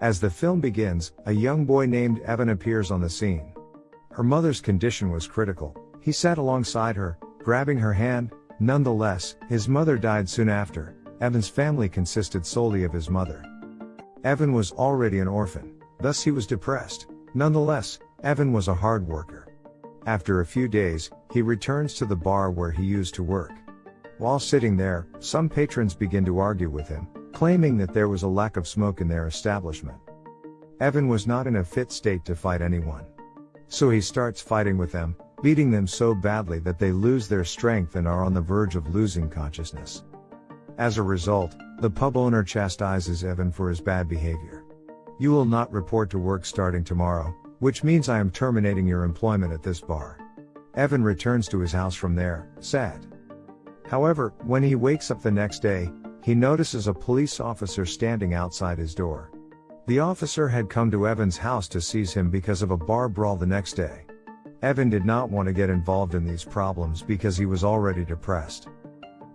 As the film begins, a young boy named Evan appears on the scene. Her mother's condition was critical. He sat alongside her, grabbing her hand. Nonetheless, his mother died soon after. Evan's family consisted solely of his mother. Evan was already an orphan, thus he was depressed. Nonetheless, Evan was a hard worker. After a few days, he returns to the bar where he used to work. While sitting there, some patrons begin to argue with him, claiming that there was a lack of smoke in their establishment. Evan was not in a fit state to fight anyone. So he starts fighting with them, beating them so badly that they lose their strength and are on the verge of losing consciousness. As a result, the pub owner chastises Evan for his bad behavior. You will not report to work starting tomorrow, which means I am terminating your employment at this bar. Evan returns to his house from there, sad. However, when he wakes up the next day, he notices a police officer standing outside his door. The officer had come to Evan's house to seize him because of a bar brawl the next day. Evan did not want to get involved in these problems because he was already depressed.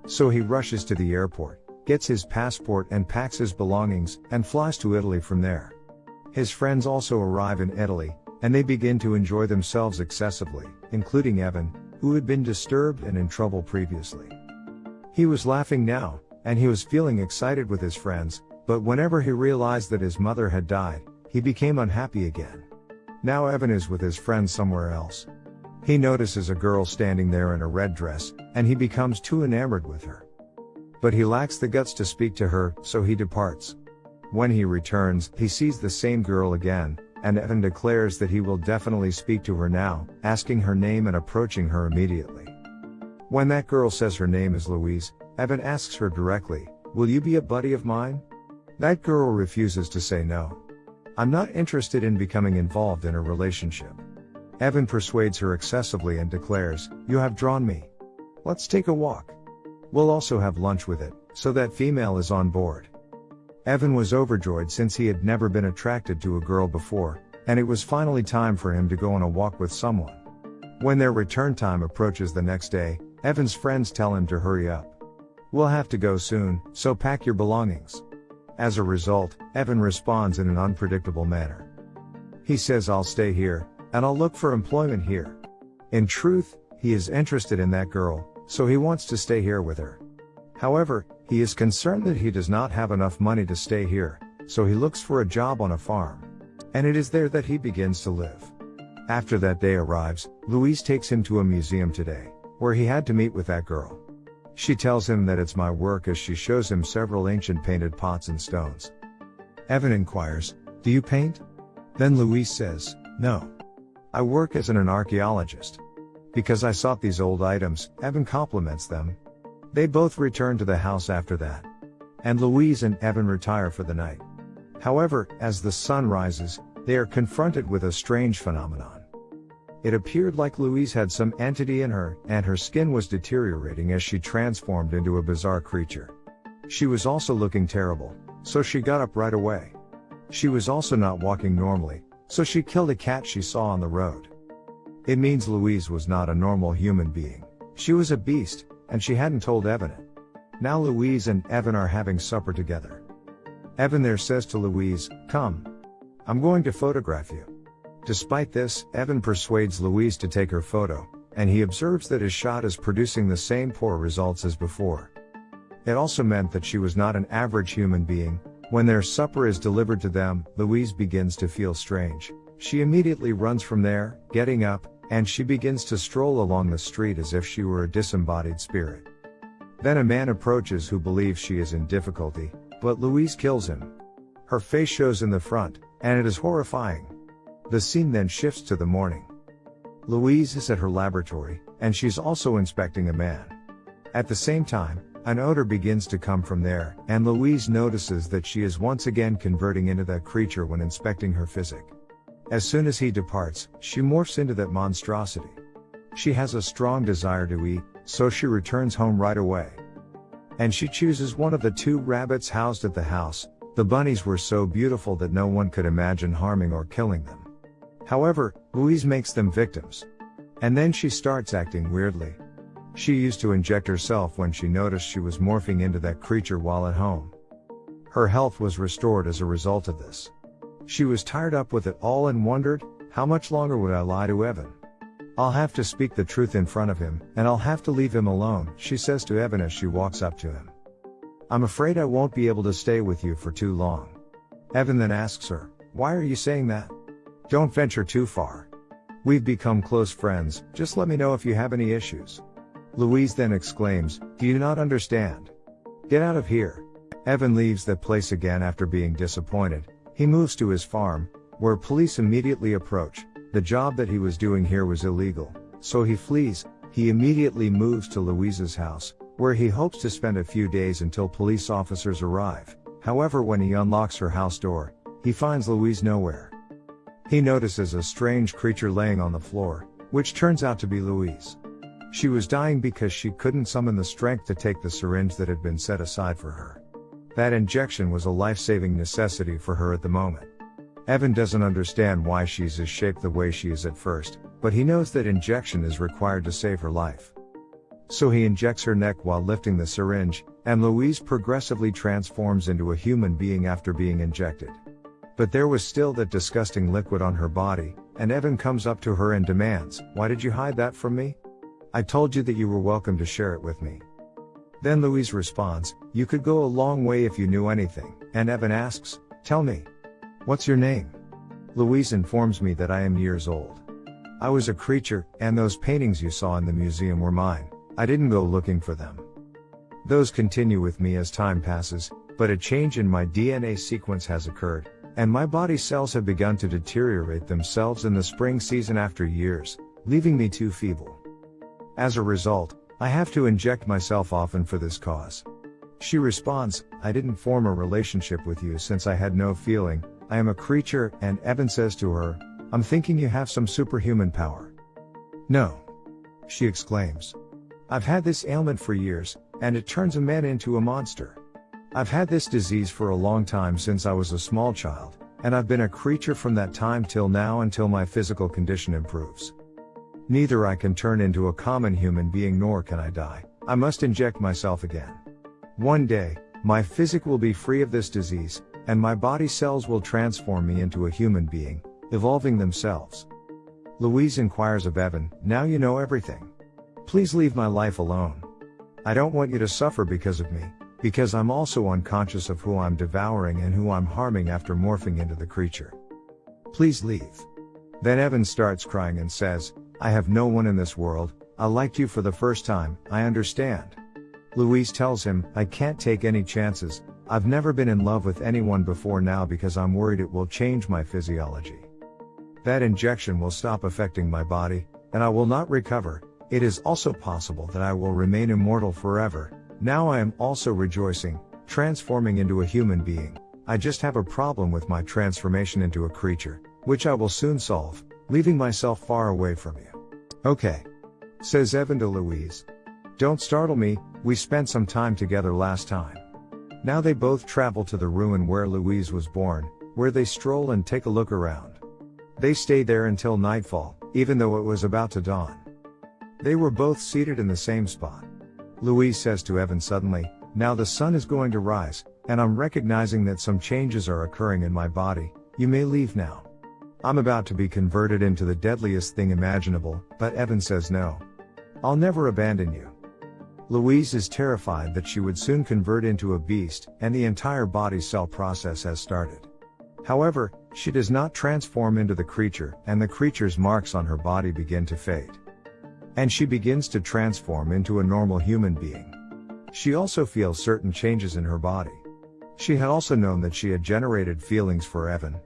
So he rushes to the airport, gets his passport and packs his belongings, and flies to Italy from there. His friends also arrive in Italy, and they begin to enjoy themselves excessively, including Evan, who had been disturbed and in trouble previously. He was laughing now, and he was feeling excited with his friends, but whenever he realized that his mother had died, he became unhappy again. Now Evan is with his friends somewhere else. He notices a girl standing there in a red dress, and he becomes too enamored with her. But he lacks the guts to speak to her, so he departs. When he returns, he sees the same girl again, and Evan declares that he will definitely speak to her now, asking her name and approaching her immediately. When that girl says her name is Louise, Evan asks her directly, Will you be a buddy of mine? That girl refuses to say no. I'm not interested in becoming involved in a relationship. Evan persuades her excessively and declares, You have drawn me. Let's take a walk. We'll also have lunch with it, so that female is on board. Evan was overjoyed since he had never been attracted to a girl before, and it was finally time for him to go on a walk with someone. When their return time approaches the next day, Evan's friends tell him to hurry up. We'll have to go soon, so pack your belongings. As a result, Evan responds in an unpredictable manner. He says I'll stay here, and I'll look for employment here. In truth, he is interested in that girl, so he wants to stay here with her. However, he is concerned that he does not have enough money to stay here, so he looks for a job on a farm. And it is there that he begins to live. After that day arrives, Louise takes him to a museum today, where he had to meet with that girl. She tells him that it's my work as she shows him several ancient painted pots and stones. Evan inquires, Do you paint? Then Louise says, No. I work as an, an archaeologist. Because I sought these old items, Evan compliments them. They both return to the house after that. And Louise and Evan retire for the night. However, as the sun rises, they are confronted with a strange phenomenon. It appeared like Louise had some entity in her, and her skin was deteriorating as she transformed into a bizarre creature. She was also looking terrible, so she got up right away. She was also not walking normally, so she killed a cat she saw on the road. It means Louise was not a normal human being. She was a beast, and she hadn't told Evan it. Now Louise and Evan are having supper together. Evan there says to Louise, Come. I'm going to photograph you. Despite this, Evan persuades Louise to take her photo, and he observes that his shot is producing the same poor results as before. It also meant that she was not an average human being. When their supper is delivered to them, Louise begins to feel strange. She immediately runs from there, getting up, and she begins to stroll along the street as if she were a disembodied spirit. Then a man approaches who believes she is in difficulty, but Louise kills him. Her face shows in the front, and it is horrifying. The scene then shifts to the morning. Louise is at her laboratory, and she's also inspecting a man. At the same time, an odor begins to come from there, and Louise notices that she is once again converting into that creature when inspecting her physic. As soon as he departs, she morphs into that monstrosity. She has a strong desire to eat, so she returns home right away. And she chooses one of the two rabbits housed at the house. The bunnies were so beautiful that no one could imagine harming or killing them. However, Louise makes them victims. And then she starts acting weirdly. She used to inject herself when she noticed she was morphing into that creature while at home. Her health was restored as a result of this. She was tired up with it all and wondered, how much longer would I lie to Evan? I'll have to speak the truth in front of him, and I'll have to leave him alone, she says to Evan as she walks up to him. I'm afraid I won't be able to stay with you for too long. Evan then asks her, Why are you saying that? Don't venture too far. We've become close friends, just let me know if you have any issues. Louise then exclaims, Do you not understand? Get out of here. Evan leaves that place again after being disappointed. He moves to his farm, where police immediately approach. The job that he was doing here was illegal, so he flees. He immediately moves to Louise's house, where he hopes to spend a few days until police officers arrive. However, when he unlocks her house door, he finds Louise nowhere. He notices a strange creature laying on the floor, which turns out to be Louise. She was dying because she couldn't summon the strength to take the syringe that had been set aside for her. That injection was a life saving necessity for her at the moment. Evan doesn't understand why she's as shaped the way she is at first, but he knows that injection is required to save her life. So he injects her neck while lifting the syringe, and Louise progressively transforms into a human being after being injected. But there was still that disgusting liquid on her body, and Evan comes up to her and demands, Why did you hide that from me? I told you that you were welcome to share it with me. Then Louise responds, You could go a long way if you knew anything, and Evan asks, Tell me. What's your name? Louise informs me that I am years old. I was a creature, and those paintings you saw in the museum were mine. I didn't go looking for them. Those continue with me as time passes, but a change in my DNA sequence has occurred, and my body cells have begun to deteriorate themselves in the spring season after years, leaving me too feeble. As a result, I have to inject myself often for this cause. She responds, I didn't form a relationship with you since I had no feeling, I am a creature, and Evan says to her, I'm thinking you have some superhuman power. No. She exclaims. I've had this ailment for years, and it turns a man into a monster. I've had this disease for a long time since I was a small child, and I've been a creature from that time till now until my physical condition improves. Neither I can turn into a common human being nor can I die. I must inject myself again. One day, my physic will be free of this disease, and my body cells will transform me into a human being, evolving themselves. Louise inquires of Evan, Now you know everything. Please leave my life alone. I don't want you to suffer because of me, because I'm also unconscious of who I'm devouring and who I'm harming after morphing into the creature. Please leave. Then Evan starts crying and says, I have no one in this world, I liked you for the first time, I understand. Louise tells him, I can't take any chances, I've never been in love with anyone before now because I'm worried it will change my physiology. That injection will stop affecting my body, and I will not recover. It is also possible that I will remain immortal forever. Now I am also rejoicing, transforming into a human being. I just have a problem with my transformation into a creature, which I will soon solve leaving myself far away from you. Okay. Says Evan to Louise. Don't startle me, we spent some time together last time. Now they both travel to the ruin where Louise was born, where they stroll and take a look around. They stay there until nightfall, even though it was about to dawn. They were both seated in the same spot. Louise says to Evan suddenly, Now the sun is going to rise, and I'm recognizing that some changes are occurring in my body, you may leave now. I'm about to be converted into the deadliest thing imaginable, but Evan says no. I'll never abandon you. Louise is terrified that she would soon convert into a beast, and the entire body cell process has started. However, she does not transform into the creature, and the creature's marks on her body begin to fade. And she begins to transform into a normal human being. She also feels certain changes in her body. She had also known that she had generated feelings for Evan,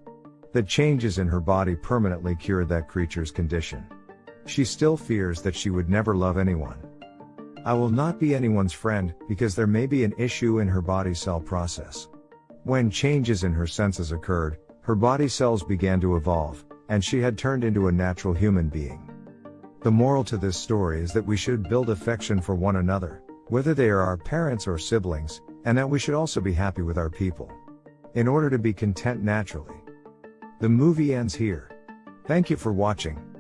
that changes in her body permanently cured that creature's condition. She still fears that she would never love anyone. I will not be anyone's friend, because there may be an issue in her body cell process. When changes in her senses occurred, her body cells began to evolve, and she had turned into a natural human being. The moral to this story is that we should build affection for one another, whether they are our parents or siblings, and that we should also be happy with our people. In order to be content naturally. The movie ends here. Thank you for watching.